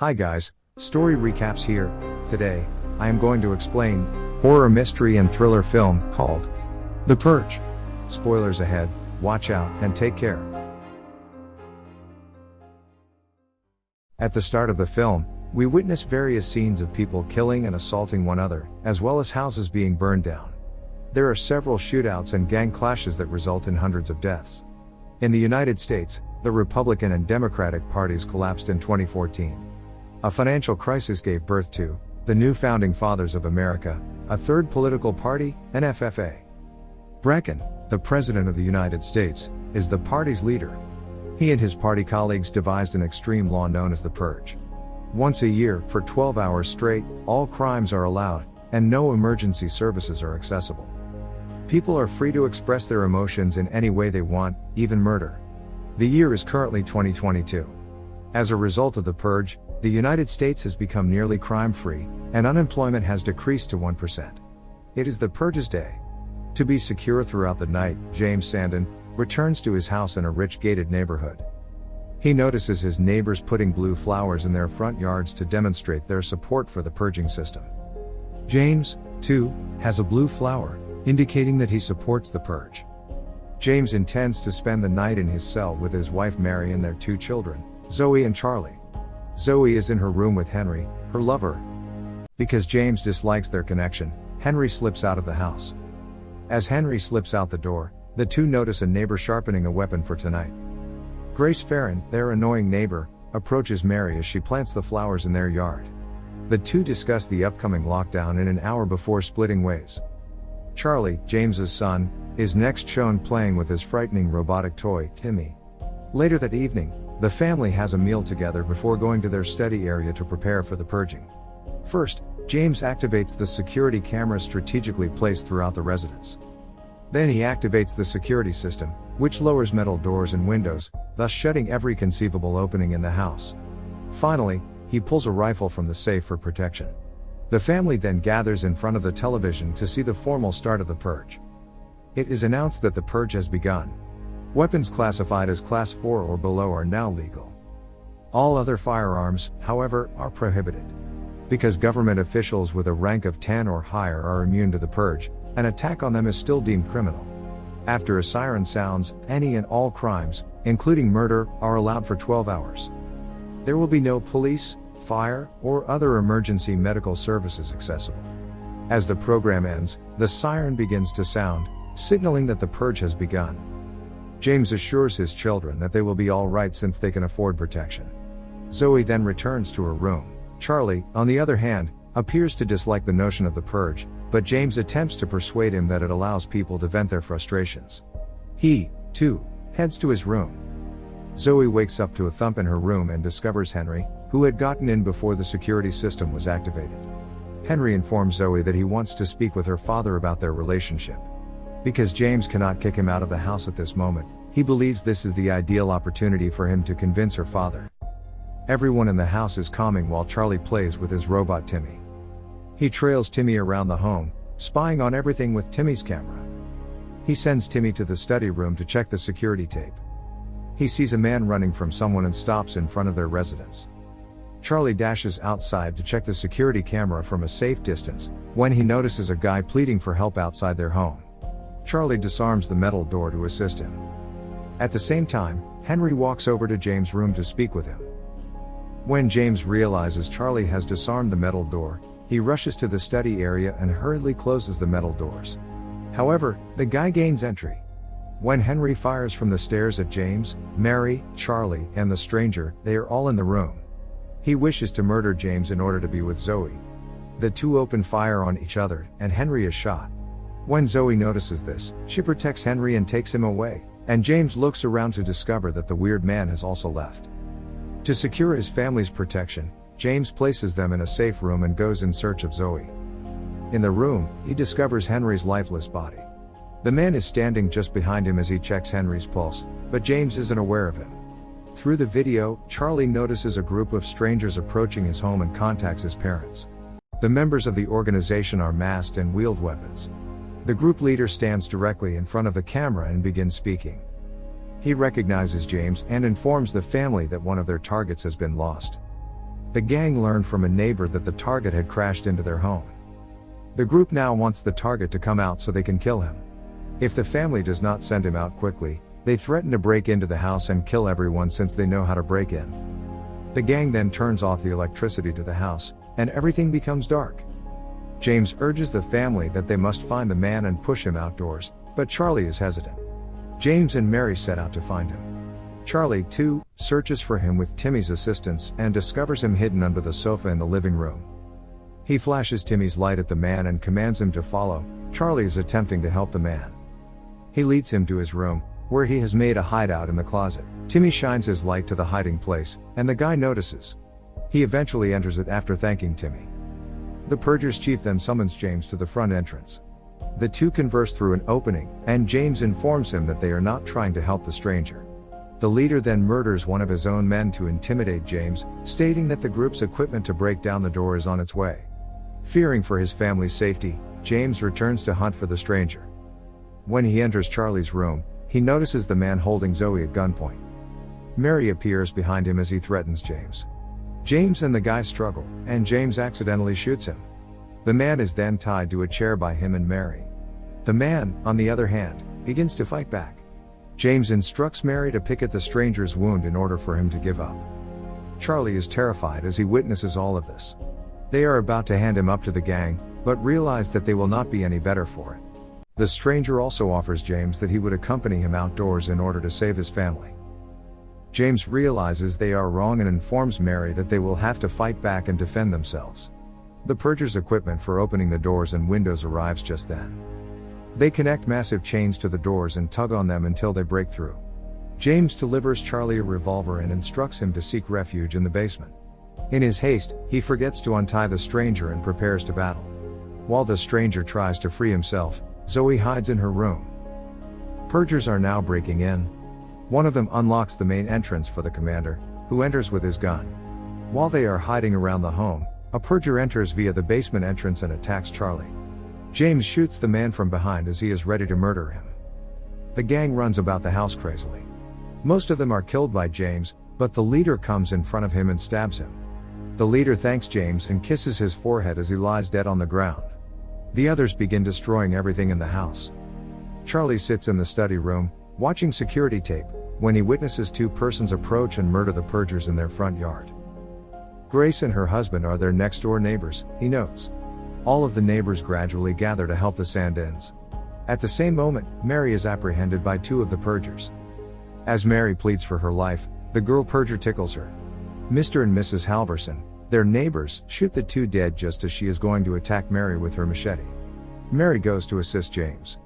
Hi guys, story recaps here. Today, I am going to explain horror mystery and thriller film called The Purge. Spoilers ahead, watch out and take care. At the start of the film, we witness various scenes of people killing and assaulting one another, as well as houses being burned down. There are several shootouts and gang clashes that result in hundreds of deaths. In the United States, the Republican and Democratic parties collapsed in 2014. A financial crisis gave birth to the new founding fathers of America, a third political party, NFFA. Brecken, the President of the United States, is the party's leader. He and his party colleagues devised an extreme law known as the Purge. Once a year, for 12 hours straight, all crimes are allowed, and no emergency services are accessible. People are free to express their emotions in any way they want, even murder. The year is currently 2022. As a result of the purge, the United States has become nearly crime free, and unemployment has decreased to 1%. It is the purge's day. To be secure throughout the night, James Sandin returns to his house in a rich gated neighborhood. He notices his neighbors putting blue flowers in their front yards to demonstrate their support for the purging system. James, too, has a blue flower, indicating that he supports the purge. James intends to spend the night in his cell with his wife Mary and their two children, Zoe and Charlie. Zoe is in her room with Henry, her lover. Because James dislikes their connection, Henry slips out of the house. As Henry slips out the door, the two notice a neighbor sharpening a weapon for tonight. Grace Ferrin, their annoying neighbor, approaches Mary as she plants the flowers in their yard. The two discuss the upcoming lockdown in an hour before splitting ways. Charlie, James's son, is next shown playing with his frightening robotic toy, Timmy. Later that evening, the family has a meal together before going to their study area to prepare for the purging. First, James activates the security cameras strategically placed throughout the residence. Then he activates the security system, which lowers metal doors and windows, thus shutting every conceivable opening in the house. Finally, he pulls a rifle from the safe for protection. The family then gathers in front of the television to see the formal start of the purge. It is announced that the purge has begun. Weapons classified as Class 4 or below are now legal. All other firearms, however, are prohibited. Because government officials with a rank of 10 or higher are immune to the purge, an attack on them is still deemed criminal. After a siren sounds, any and all crimes, including murder, are allowed for 12 hours. There will be no police, fire, or other emergency medical services accessible. As the program ends, the siren begins to sound, signaling that the purge has begun. James assures his children that they will be alright since they can afford protection. Zoe then returns to her room. Charlie, on the other hand, appears to dislike the notion of the purge, but James attempts to persuade him that it allows people to vent their frustrations. He, too, heads to his room. Zoe wakes up to a thump in her room and discovers Henry, who had gotten in before the security system was activated. Henry informs Zoe that he wants to speak with her father about their relationship. Because James cannot kick him out of the house at this moment, he believes this is the ideal opportunity for him to convince her father. Everyone in the house is calming while Charlie plays with his robot Timmy. He trails Timmy around the home, spying on everything with Timmy's camera. He sends Timmy to the study room to check the security tape. He sees a man running from someone and stops in front of their residence. Charlie dashes outside to check the security camera from a safe distance, when he notices a guy pleading for help outside their home. Charlie disarms the metal door to assist him. At the same time, Henry walks over to James' room to speak with him. When James realizes Charlie has disarmed the metal door, he rushes to the study area and hurriedly closes the metal doors. However, the guy gains entry. When Henry fires from the stairs at James, Mary, Charlie, and the stranger, they are all in the room. He wishes to murder James in order to be with Zoe. The two open fire on each other, and Henry is shot. When Zoe notices this, she protects Henry and takes him away, and James looks around to discover that the weird man has also left. To secure his family's protection, James places them in a safe room and goes in search of Zoe. In the room, he discovers Henry's lifeless body. The man is standing just behind him as he checks Henry's pulse, but James isn't aware of him. Through the video, Charlie notices a group of strangers approaching his home and contacts his parents. The members of the organization are masked and wield weapons. The group leader stands directly in front of the camera and begins speaking. He recognizes James and informs the family that one of their targets has been lost. The gang learned from a neighbor that the target had crashed into their home. The group now wants the target to come out so they can kill him. If the family does not send him out quickly, they threaten to break into the house and kill everyone since they know how to break in. The gang then turns off the electricity to the house, and everything becomes dark. James urges the family that they must find the man and push him outdoors, but Charlie is hesitant. James and Mary set out to find him. Charlie, too, searches for him with Timmy's assistance and discovers him hidden under the sofa in the living room. He flashes Timmy's light at the man and commands him to follow. Charlie is attempting to help the man. He leads him to his room, where he has made a hideout in the closet. Timmy shines his light to the hiding place, and the guy notices. He eventually enters it after thanking Timmy. The Purger's chief then summons James to the front entrance. The two converse through an opening, and James informs him that they are not trying to help the stranger. The leader then murders one of his own men to intimidate James, stating that the group's equipment to break down the door is on its way. Fearing for his family's safety, James returns to hunt for the stranger. When he enters Charlie's room, he notices the man holding Zoe at gunpoint. Mary appears behind him as he threatens James. James and the guy struggle, and James accidentally shoots him. The man is then tied to a chair by him and Mary. The man, on the other hand, begins to fight back. James instructs Mary to pick at the stranger's wound in order for him to give up. Charlie is terrified as he witnesses all of this. They are about to hand him up to the gang, but realize that they will not be any better for it. The stranger also offers James that he would accompany him outdoors in order to save his family. James realizes they are wrong and informs Mary that they will have to fight back and defend themselves. The purger's equipment for opening the doors and windows arrives just then. They connect massive chains to the doors and tug on them until they break through. James delivers Charlie a revolver and instructs him to seek refuge in the basement. In his haste, he forgets to untie the stranger and prepares to battle. While the stranger tries to free himself, Zoe hides in her room. Purgers are now breaking in. One of them unlocks the main entrance for the commander, who enters with his gun. While they are hiding around the home, a purger enters via the basement entrance and attacks Charlie. James shoots the man from behind as he is ready to murder him. The gang runs about the house crazily. Most of them are killed by James, but the leader comes in front of him and stabs him. The leader thanks James and kisses his forehead as he lies dead on the ground. The others begin destroying everything in the house. Charlie sits in the study room, watching security tape, when he witnesses two persons approach and murder the Purgers in their front yard. Grace and her husband are their next door neighbors, he notes. All of the neighbors gradually gather to help the Sandins. At the same moment, Mary is apprehended by two of the Purgers. As Mary pleads for her life, the girl Purger tickles her. Mr. and Mrs. Halverson, their neighbors shoot the two dead just as she is going to attack Mary with her machete. Mary goes to assist James.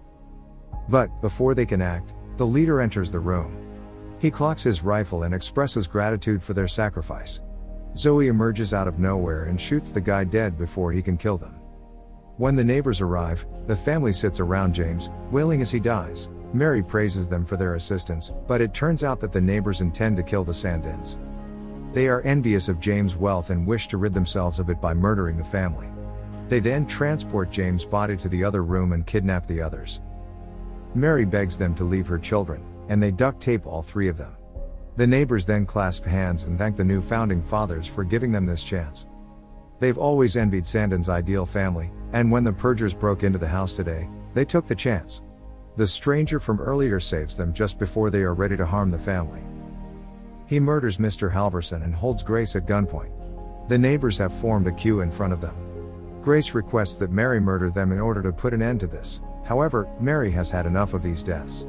But, before they can act, the leader enters the room. He clocks his rifle and expresses gratitude for their sacrifice. Zoe emerges out of nowhere and shoots the guy dead before he can kill them. When the neighbors arrive, the family sits around James, wailing as he dies. Mary praises them for their assistance, but it turns out that the neighbors intend to kill the Sandins. They are envious of James' wealth and wish to rid themselves of it by murdering the family. They then transport James' body to the other room and kidnap the others. Mary begs them to leave her children, and they duct tape all three of them. The neighbors then clasp hands and thank the new founding fathers for giving them this chance. They've always envied Sandin's ideal family, and when the Purgers broke into the house today, they took the chance. The stranger from earlier saves them just before they are ready to harm the family. He murders Mr. Halverson and holds Grace at gunpoint. The neighbors have formed a queue in front of them. Grace requests that Mary murder them in order to put an end to this, however, Mary has had enough of these deaths.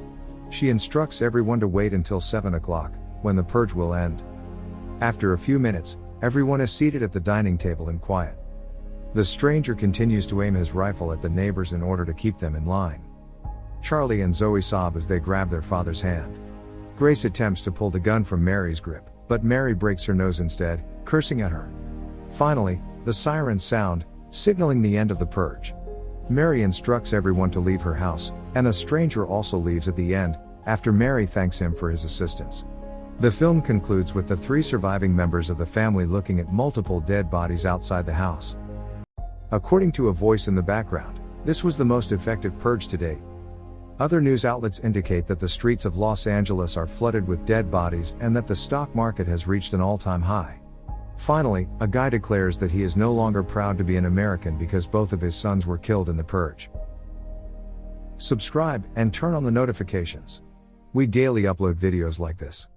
She instructs everyone to wait until 7 o'clock, when the purge will end. After a few minutes, everyone is seated at the dining table in quiet. The stranger continues to aim his rifle at the neighbors in order to keep them in line. Charlie and Zoe sob as they grab their father's hand. Grace attempts to pull the gun from Mary's grip, but Mary breaks her nose instead, cursing at her. Finally, the sirens sound, signaling the end of the purge. Mary instructs everyone to leave her house, and a stranger also leaves at the end, after Mary thanks him for his assistance. The film concludes with the three surviving members of the family looking at multiple dead bodies outside the house. According to a voice in the background, this was the most effective purge to date. Other news outlets indicate that the streets of Los Angeles are flooded with dead bodies and that the stock market has reached an all time high. Finally, a guy declares that he is no longer proud to be an American because both of his sons were killed in the purge. Subscribe and turn on the notifications. We daily upload videos like this.